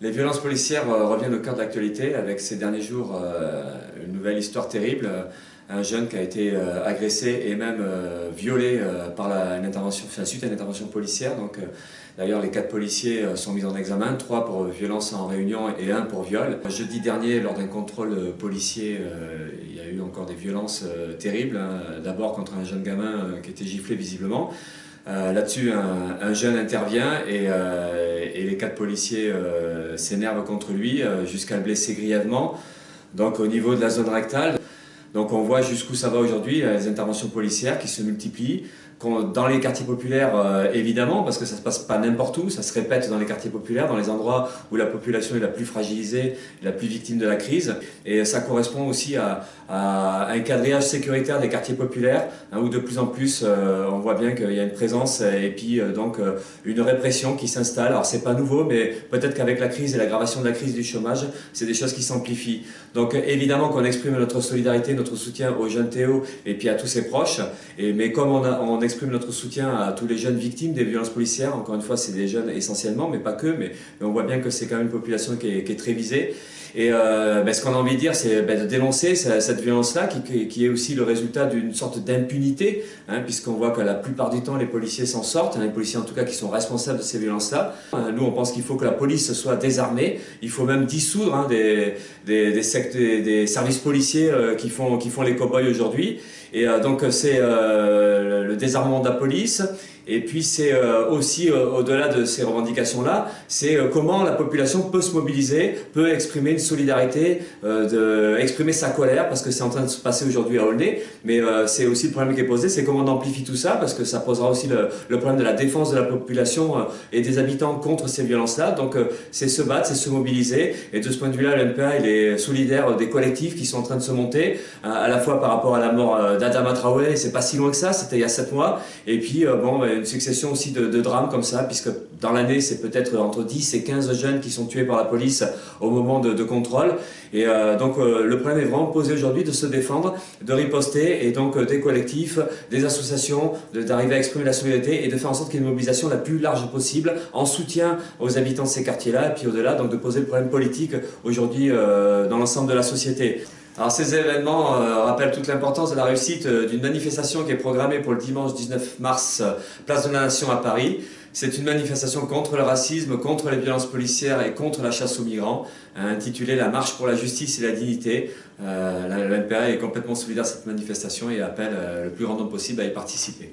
Les violences policières euh, reviennent au cœur de l'actualité avec ces derniers jours euh, une nouvelle histoire terrible. Un jeune qui a été euh, agressé et même violé par la, une intervention, suite à une intervention policière. D'ailleurs, les quatre policiers sont mis en examen, trois pour violence en réunion et un pour viol. Jeudi dernier, lors d'un contrôle policier, il y a eu encore des violences terribles. Hein. D'abord contre un jeune gamin qui était giflé visiblement. Là-dessus, un, jeune intervient et, et les quatre policiers euh, s'énervent contre lui euh, jusqu'à le blesser grièvement. Donc au niveau de la zone rectale, donc on voit jusqu'où ça va aujourd'hui, les interventions policières qui se multiplient, dans les quartiers populaires, euh, évidemment, parce que ça se passe pas n'importe où, ça se répète dans les quartiers populaires, dans les endroits où la population est la plus fragilisée, la plus victime de la crise. Et ça correspond aussi à, un quadrillage sécuritaire des quartiers populaires, hein, où de plus en plus, euh, on voit bien qu'il y a une présence et puis euh, donc une répression qui s'installe. Alors c'est pas nouveau, mais peut-être qu'avec la crise et l'aggravation de la crise du chômage, c'est des choses qui s'amplifient. Donc évidemment qu'on exprime notre solidarité, notre soutien aux jeunes Théo et puis à tous ses proches. Mais comme on, a, on exprime notre soutien à tous les jeunes victimes des violences policières. Encore une fois, c'est des jeunes essentiellement, mais pas que. Mais, on voit bien que c'est quand même une population qui est, très visée. Et euh, ben, ce qu'on a envie de dire, c'est ben, de dénoncer cette violence-là, qui, est aussi le résultat d'une sorte d'impunité, hein, puisqu'on voit que la plupart du temps, les policiers s'en sortent, hein, les policiers en tout cas qui sont responsables de ces violences-là. Euh, nous, on pense qu'il faut que la police soit désarmée, il faut même dissoudre hein, des, services policiers euh, qui font les cow-boys aujourd'hui. Et donc c'est le désarmement de la police, et puis c'est euh, aussi, euh, au-delà de ces revendications-là, c'est euh, comment la population peut se mobiliser, peut exprimer une solidarité, exprimer sa colère, parce que c'est en train de se passer aujourd'hui à Aulnay, mais c'est aussi le problème qui est posé, c'est comment on amplifie tout ça, parce que ça posera aussi le, le problème de la défense de la population et des habitants contre ces violences-là. Donc c'est se battre, c'est se mobiliser, et de ce point de vue-là, l'NPA il est solidaire des collectifs qui sont en train de se monter, à la fois par rapport à la mort d'Adama Traoré, c'est pas si loin que ça, c'était il y a sept mois, et puis bon, une succession aussi de, drames comme ça, puisque dans l'année, c'est peut-être entre 10 et 15 jeunes qui sont tués par la police au moment de, contrôle. Et euh, donc euh, le problème est vraiment posé aujourd'hui de se défendre, de riposter, et donc euh, des collectifs, des associations, d'arriver à exprimer la solidarité et de faire en sorte qu'il y ait une mobilisation la plus large possible en soutien aux habitants de ces quartiers-là, et puis au-delà, donc de poser le problème politique aujourd'hui dans l'ensemble de la société. Alors ces événements euh, rappellent toute l'importance de la réussite euh, d'une manifestation qui est programmée pour le dimanche 19 mars, euh, place de la Nation à Paris. C'est une manifestation contre le racisme, contre les violences policières et contre la chasse aux migrants, intitulée La marche pour la justice et la dignité. la, NPA est complètement solidaire de cette manifestation et appelle le plus grand nombre possible à y participer.